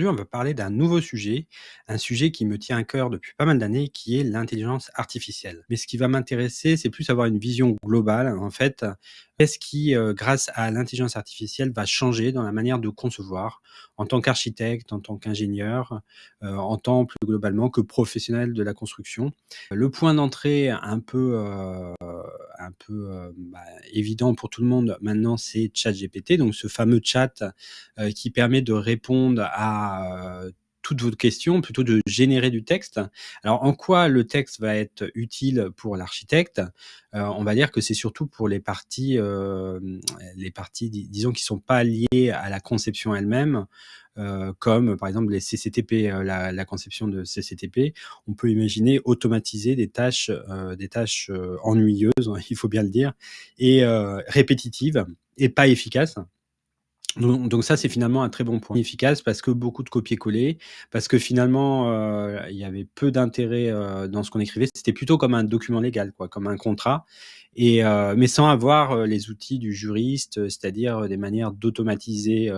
aujourd'hui, on va parler d'un nouveau sujet, un sujet qui me tient à cœur depuis pas mal d'années, qui est l'intelligence artificielle. Mais ce qui va m'intéresser, c'est plus avoir une vision globale, en fait. Qu'est-ce qui, euh, grâce à l'intelligence artificielle, va changer dans la manière de concevoir en tant qu'architecte, en tant qu'ingénieur, euh, en tant plus globalement que professionnel de la construction. Le point d'entrée un peu, euh, un peu bah, évident pour tout le monde. Maintenant, c'est ChatGPT, donc ce fameux chat qui permet de répondre à toutes vos questions, plutôt de générer du texte. Alors, en quoi le texte va être utile pour l'architecte? On va dire que c'est surtout pour les parties, les parties, disons, qui sont pas liées à la conception elle-même, comme par exemple les CCTP, la, la, conception de CCTP. On peut imaginer automatiser des tâches, des tâches ennuyeuses, il faut bien le dire, et répétitives et pas efficaces. Donc, ça, c'est finalement un très bon point. Efficace parce que beaucoup de copier-coller, parce que finalement, euh, il y avait peu d'intérêt euh, dans ce qu'on écrivait. C'était plutôt comme un document légal, quoi, comme un contrat, et euh, mais sans avoir les outils du juriste, c'est-à-dire des manières d'automatiser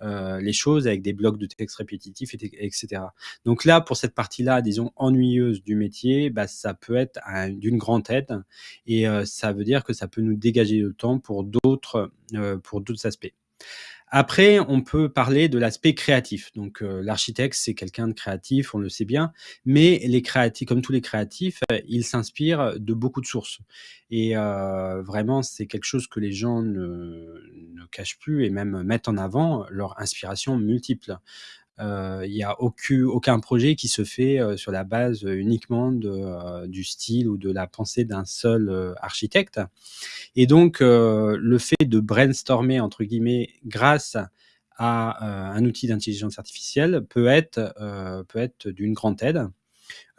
les choses avec des blocs de texte répétitifs, etc. Donc là, pour cette partie-là, disons ennuyeuse du métier, bah, ça peut être d'une grande aide, et ça veut dire que ça peut nous dégager le temps pour d'autres pour d'autres aspects. Après, on peut parler de l'aspect créatif. Donc, euh, l'architecte, c'est quelqu'un de créatif, on le sait bien, mais les créatifs, comme tous les créatifs, euh, ils s'inspirent de beaucoup de sources. Et euh, vraiment, c'est quelque chose que les gens ne, ne, cachent plus et même mettent en avant, leur inspiration multiple. Euh, il n'y a aucun, aucun projet qui se fait euh, sur la base uniquement de, euh, du style ou de la pensée d'un seul architecte. Et donc, le fait de brainstormer, entre guillemets, grâce à un outil d'intelligence artificielle peut être, peut être d'une grande aide.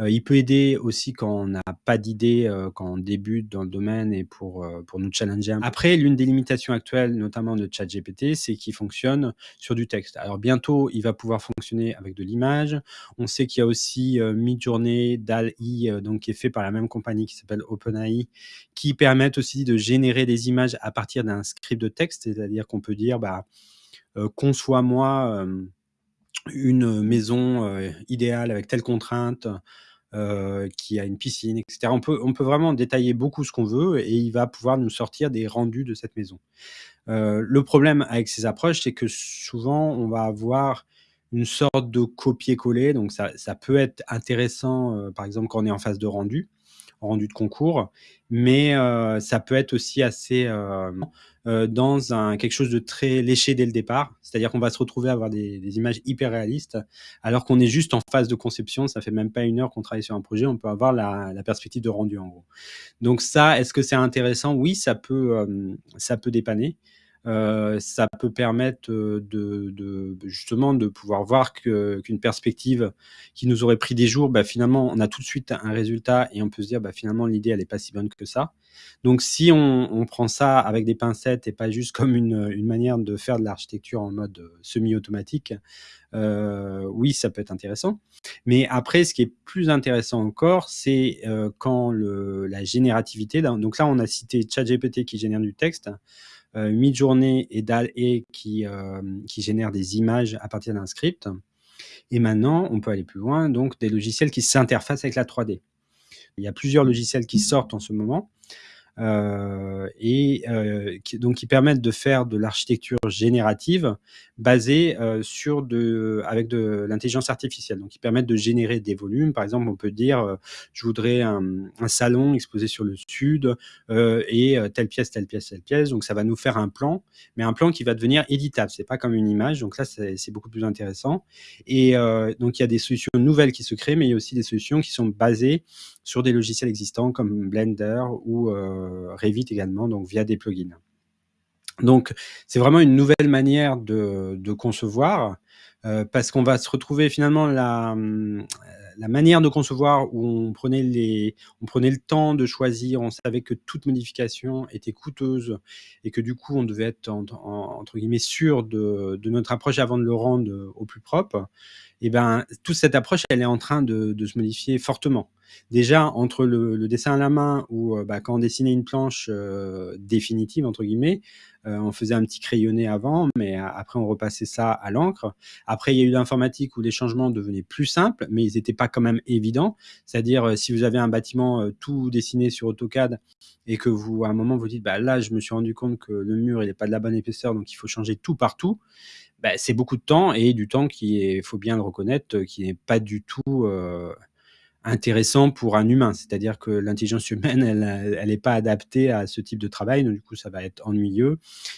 Euh, il peut aider aussi quand on n'a pas d'idée, euh, quand on débute dans le domaine et pour, euh, pour nous challenger. Après, l'une des limitations actuelles, notamment de ChatGPT, c'est qu'il fonctionne sur du texte. Alors bientôt, il va pouvoir fonctionner avec de l'image. On sait qu'il y a aussi Midjourney, DAL-I, donc qui est fait par la même compagnie qui s'appelle OpenAI, qui permettent aussi de générer des images à partir d'un script de texte, c'est-à-dire qu'on peut dire, bah, conçois-moi une maison idéale avec telle contrainte, qui a une piscine, etc. On peut, on peut vraiment détailler beaucoup ce qu'on veut et il va pouvoir nous sortir des rendus de cette maison. le problème avec ces approches, c'est que souvent, on va avoir une sorte de copier-coller. Donc, ça, ça, peut être intéressant, par exemple, quand on est en phase de rendu rendu de concours, mais euh, ça peut être aussi assez euh, euh, dans un, quelque chose de très léché dès le départ, c'est-à-dire qu'on va se retrouver à avoir des, images hyper réalistes, alors qu'on est juste en phase de conception, ça fait même pas une heure qu'on travaille sur un projet, on peut avoir la, la perspective de rendu en gros. Donc ça, est-ce que c'est intéressant? Oui, ça peut, ça peut dépanner. Euh, ça peut permettre de, de, justement de pouvoir voir qu'une perspective qui nous aurait pris des jours, bah, finalement, on a tout de suite un résultat et on peut se dire, bah, finalement, l'idée, elle n'est pas si bonne que ça. Donc, si on, prend ça avec des pincettes et pas juste comme une, manière de faire de l'architecture en mode semi-automatique, euh, oui, ça peut être intéressant. Mais après, ce qui est plus intéressant encore, c'est euh, quand la générativité, donc là, on a cité ChatGPT qui génère du texte, euh, Midjourney et DAL-E qui, euh, qui génèrent des images à partir d'un script. Et maintenant, on peut aller plus loin, donc des logiciels qui s'interfacent avec la 3D. Il y a plusieurs logiciels qui sortent en ce moment. Euh, et euh, qui, donc qui permettent de faire de l'architecture générative basée euh, sur de, avec de l'intelligence artificielle. Donc, qui permettent de générer des volumes. Par exemple, on peut dire, je voudrais un, salon exposé sur le sud et telle pièce, telle pièce, telle pièce. Donc, ça va nous faire un plan, mais un plan qui va devenir éditable. C'est pas comme une image. Donc là, c'est beaucoup plus intéressant. Et donc, il y a des solutions nouvelles qui se créent, mais il y a aussi des solutions qui sont basées sur des logiciels existants comme Blender ou euh, Revit également, donc via des plugins. Donc, c'est vraiment une nouvelle manière de, concevoir, euh, parce qu'on va se retrouver finalement la, manière de concevoir où on prenait, les, on prenait le temps de choisir, on savait que toute modification était coûteuse et que du coup on devait être entre guillemets sûr de, notre approche avant de le rendre au plus propre et ben, toute cette approche, elle est en train de se modifier fortement. Déjà, entre le dessin à la main ou, heu, bah, quand on dessinait une planche, heu, «définitive» entre guillemets, heu, on faisait un petit crayonné avant, mais après on repassait ça à l'encre. Après, il y a eu l'informatique où les changements devenaient plus simples, mais ils étaient pas quand même évidents. C'est-à-dire, si vous avez un bâtiment, tout dessiné sur AutoCAD et que vous, à un moment, vous dites: «Bah, là, je me suis rendu compte que le mur, il est pas de la bonne épaisseur, donc il faut changer tout partout», bah, c'est beaucoup de temps et du temps qui est, faut bien le reconnaître, qui n'est pas du tout, intéressant pour un humain. C'est-à-dire que l'intelligence humaine, elle a elle est pas adaptée à ce type de travail, donc du coup, ça va être ennuyeux,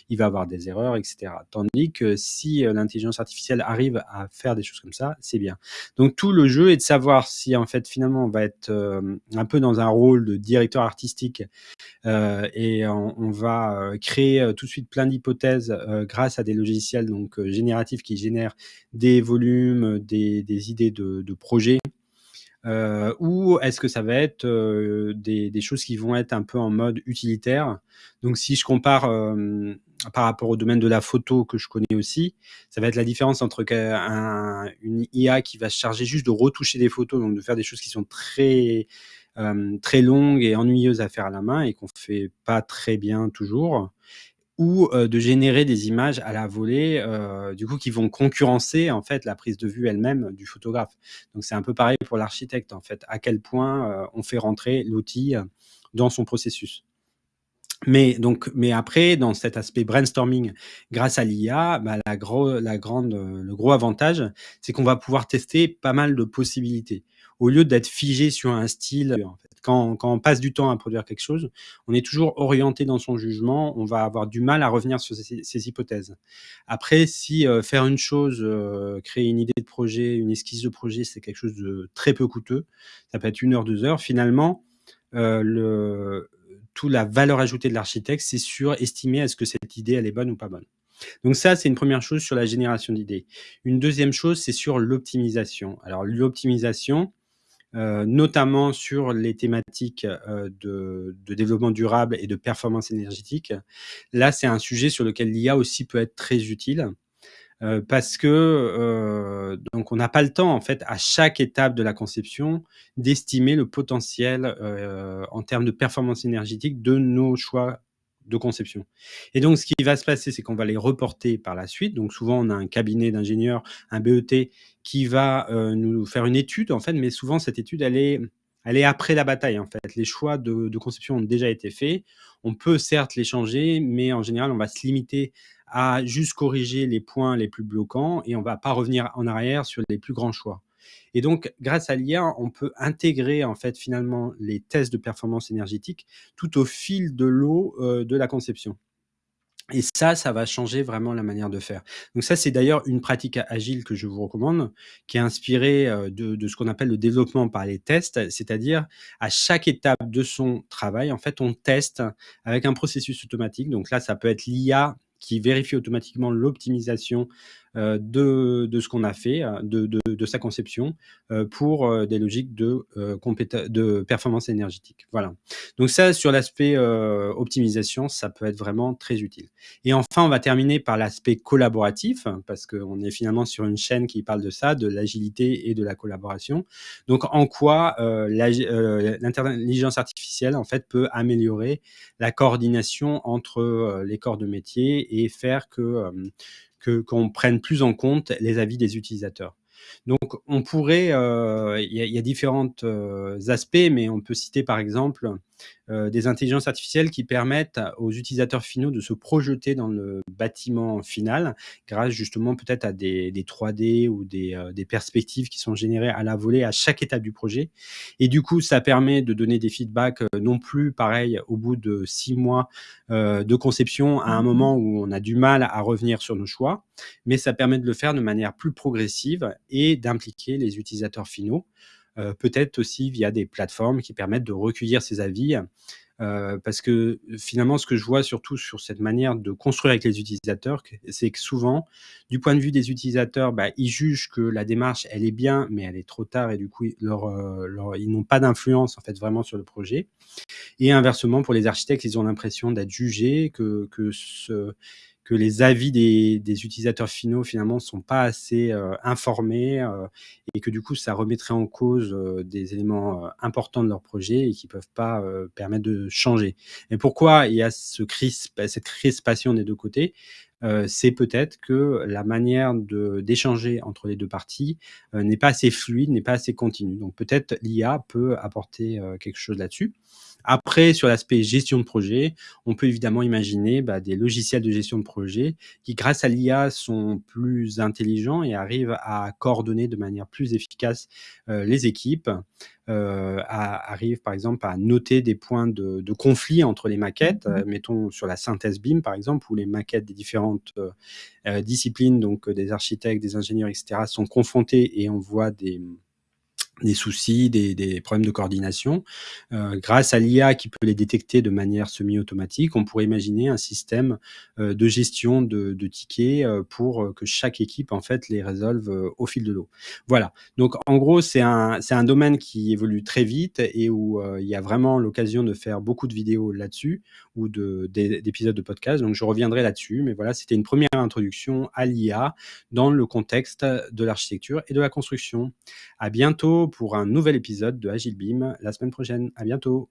il va avoir des erreurs et cetera. Tandis que si, heu, l'intelligence artificielle arrive à faire des choses comme ça, c'est bien. Donc tout le jeu est de savoir si, en fait, finalement, on va être, hem, un peu dans un rôle de directeur artistique, et on va, créer, tout de suite plein d'hypothèses, grâce à des logiciels donc génératifs qui génèrent des volumes, des idées de de projets Heu, ou est-ce que ça va être, heu, des des choses qui vont être un peu en mode utilitaire? Donc si je compare, hem, par rapport au domaine de la photo que je connais aussi, ça va être la différence entre un une IA qui va se charger juste de retoucher des photos, donc de faire des choses qui sont très, hem, très longues et ennuyeuses à faire à la main et qu'on fait pas très bien toujours ou heu, de générer des images à la volée, heu, du coup qui vont concurrencer en fait la prise de vue elle-même du photographe. Donc c'est un peu pareil pour l'architecte en fait, à quel point, heu, on fait rentrer l'outil, dans son processus. Mais donc mais après dans cet aspect brainstorming grâce à l'IA, bah, la la grande, le gros avantage, c'est qu'on va pouvoir tester pas mal de possibilités. Au lieu d'être figé sur un style, en fait. Quand on passe du temps à produire quelque chose, on est toujours orienté dans son jugement, on va avoir du mal à revenir sur ces hypothèses. Après si, heu, faire une chose, heu, créer une idée de projet, une esquisse de projet, c'est quelque chose de très peu coûteux, ça peut être 1 heure, 2 heures, finalement, le tout la valeur ajoutée de l'architecte, c'est sur estimer est-ce que cette idée, elle est bonne ou pas bonne. Donc ça, c'est une première chose sur la génération d'idées. Une deuxième chose, c'est sur l'optimisation. Alors l'optimisation, heu, notamment sur les thématiques, heu, de de développement durable et de performance énergétique. Là, c'est un sujet sur lequel l'IA aussi peut être très utile. Heu, parce que, heu, donc on n'a pas le temps en fait à chaque étape de la conception d'estimer le potentiel, heu, en termes de performance énergétique de nos choix de conception. Et donc ce qui va se passer, c'est qu'on va les reporter par la suite. Donc souvent on a un cabinet d'ingénieurs, un BET qui va, heu, nous faire une étude en mais souvent cette étude elle est après la bataille en fait. Les choix de conception ont déjà été faits. On peut certes les changer, mais en général on va se limiter à juste corriger les points les plus bloquants et on va pas revenir en arrière sur les plus grands choix. Et donc, grâce à l'IA, on peut intégrer en fait finalement les tests de performance énergétique tout au fil de l'eau, heu, de la conception. Et ça, ça va changer vraiment la manière de faire. Donc ça, c'est d'ailleurs une pratique agile que je vous recommande, qui est inspirée, heu, de ce qu'on appelle le développement par les tests. C'est-à-dire, à chaque étape de son travail, en fait, on teste avec un processus automatique. Donc là, ça peut être l'IA qui vérifie automatiquement l'optimisation, de de ce qu'on a fait, heu, de de de sa conception, heu, pour, des logiques de, de performance énergétique. Voilà. Donc ça, sur l'aspect, optimisation, ça peut être vraiment très utile. Et enfin, on va terminer par l'aspect collaboratif, parce qu'on est finalement sur une chaîne qui parle de ça, de l'agilité et de la collaboration. Donc en quoi, heu, l'intelligence artificielle, en fait, peut améliorer la coordination entre, les corps de métier et faire que, qu'on prenne plus en compte les avis des utilisateurs. Donc on pourrait, heu, il y a différentes, heu, aspects, mais on peut citer par exemple, des intelligences artificielles qui permettent aux utilisateurs finaux de se projeter dans le bâtiment final, grâce justement peut-être à des des 3D ou des, heu, des perspectives qui sont générées à la volée à chaque étape du projet. Et du coup, ça permet de donner des feedbacks, heu, non plus pareil au bout de 6 mois, de conception, à un moment où on a du mal à revenir sur nos choix, mais ça permet de le faire de manière plus progressive et d'impliquer les utilisateurs finaux. Heu, peut-être aussi via des plateformes qui permettent de recueillir ces avis, heu, parce que finalement, ce que je vois surtout sur cette manière de construire avec les utilisateurs, c'est que souvent, du point de vue des utilisateurs, bah, ils jugent que la démarche, elle est bien, mais elle est trop tard et du coup, leur ils n'ont pas d'influence en fait vraiment sur le projet. Et inversement, pour les architectes, ils ont l'impression d'être jugés, que que ce que les avis des utilisateurs finaux finalement sont pas assez, heu, informés, heu et que du coup ça remettrait en cause, heu, des éléments, heu, importants de leur projet et qui peuvent pas, permettre de changer et pourquoi il y a ce crisp cette crispation des 2 côtés? Heu, c'est peut-être que la manière d'échanger entre les 2 parties, heu, n'est pas assez fluide, n'est pas assez continue. Donc peut-être l'IA peut apporter, heu, quelque chose là-dessus. Après sur l'aspect gestion de projet, on peut évidemment imaginer, bah, des logiciels de gestion de projet qui, grâce à l'IA, sont plus intelligents et arrivent à coordonner de manière plus efficace, les équipes, heu, a arrivent par exemple à noter des points de de conflit entre les maquettes, heu, mettons sur la synthèse BIM par exemple, où les maquettes des différentes, heu, disciplines donc des architectes, des ingénieurs et cetera sont confrontés et on voit des, des soucis, des problèmes de coordination. Heu, grâce à l'IA qui peut les détecter de manière semi-automatique, on pourrait imaginer un système, heu, de gestion de tickets, heu, pour que chaque équipe en fait les résolve, au fil de l'eau. Voilà, donc en gros c'est un domaine qui évolue très vite et où, il y a vraiment l'occasion de faire beaucoup de vidéos là-dessus ou de d'é d'épisodes de podcast, donc je reviendrai là-dessus, mais voilà, c'était une 1re introduction à l'IA dans le contexte de l'architecture et de la construction. À bientôt pour un nouvel épisode de Agile BIM la semaine prochaine. À bientôt.